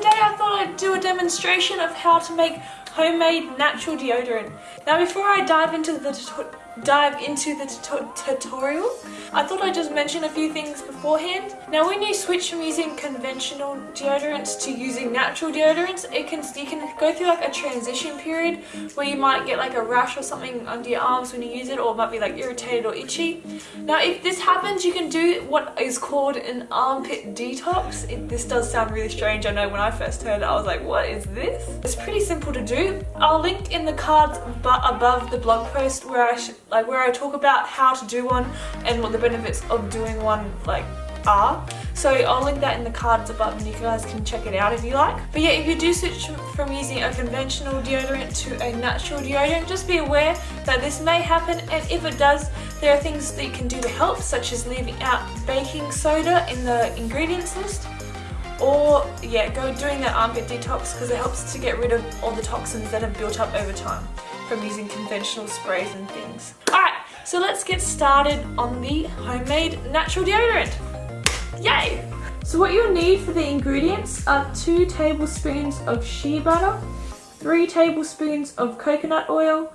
today I thought I'd do a demonstration of how to make homemade natural deodorant. Now before I dive into the dive into the tutorial, I thought I'd just mention a few things beforehand. Now when you switch from using conventional deodorants to using natural deodorants, it can you can go through like a transition period where you might get like a rash or something under your arms when you use it or it might be like irritated or itchy. Now if this happens you can do what is called an armpit detox. It, this does sound really strange, I know when I first heard it I was like what is this? It's pretty simple to do. I'll link in the cards above the blog post where I like where I talk about how to do one and what the benefits of doing one like are. So I'll link that in the cards above and you guys can check it out if you like. But yeah, if you do switch from using a conventional deodorant to a natural deodorant, just be aware that this may happen and if it does, there are things that you can do to help, such as leaving out baking soda in the ingredients list or yeah go doing that armpit detox because it helps to get rid of all the toxins that have built up over time from using conventional sprays and things. Alright, so let's get started on the homemade natural deodorant. Yay! So what you'll need for the ingredients are 2 tablespoons of shea butter, 3 tablespoons of coconut oil,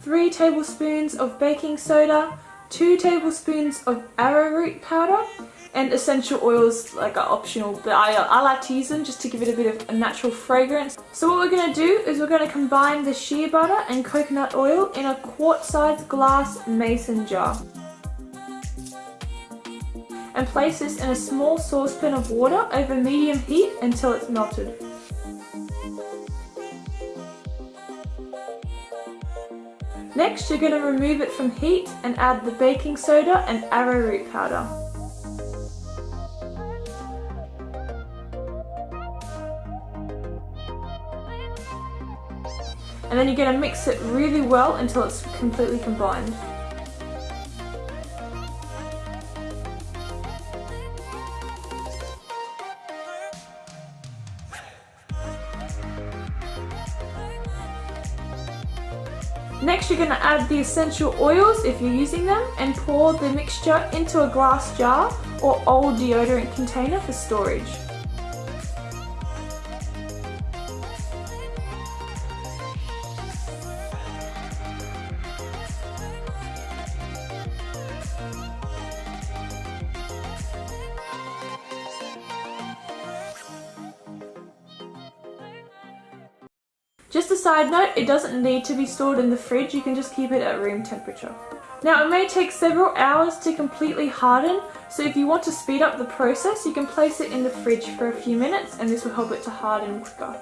3 tablespoons of baking soda, 2 tablespoons of arrowroot powder, and essential oils like are optional but I, I like to use them just to give it a bit of a natural fragrance. So what we're going to do is we're going to combine the shea butter and coconut oil in a quart-sized glass mason jar. And place this in a small saucepan of water over medium heat until it's melted. Next, you're going to remove it from heat and add the baking soda and arrowroot powder. And then you're going to mix it really well until it's completely combined. Next you're going to add the essential oils if you're using them and pour the mixture into a glass jar or old deodorant container for storage. Just a side note, it doesn't need to be stored in the fridge, you can just keep it at room temperature. Now it may take several hours to completely harden, so if you want to speed up the process, you can place it in the fridge for a few minutes and this will help it to harden quicker.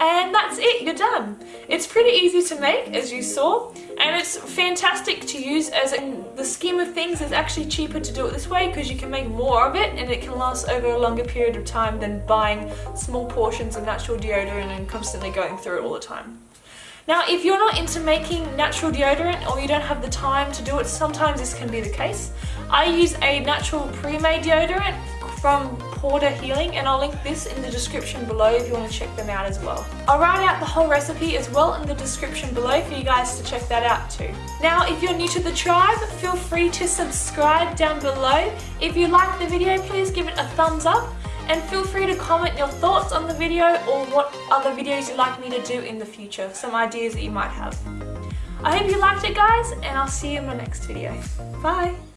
And that's it, you're done. It's pretty easy to make, as you saw, and it's fantastic to use as in the scheme of things it's actually cheaper to do it this way because you can make more of it and it can last over a longer period of time than buying small portions of natural deodorant and constantly going through it all the time. Now, if you're not into making natural deodorant or you don't have the time to do it, sometimes this can be the case. I use a natural pre-made deodorant from Porter Healing and I'll link this in the description below if you want to check them out as well. I'll write out the whole recipe as well in the description below for you guys to check that out too. Now if you're new to the tribe, feel free to subscribe down below. If you like the video, please give it a thumbs up and feel free to comment your thoughts on the video or what other videos you'd like me to do in the future, some ideas that you might have. I hope you liked it guys and I'll see you in my next video. Bye!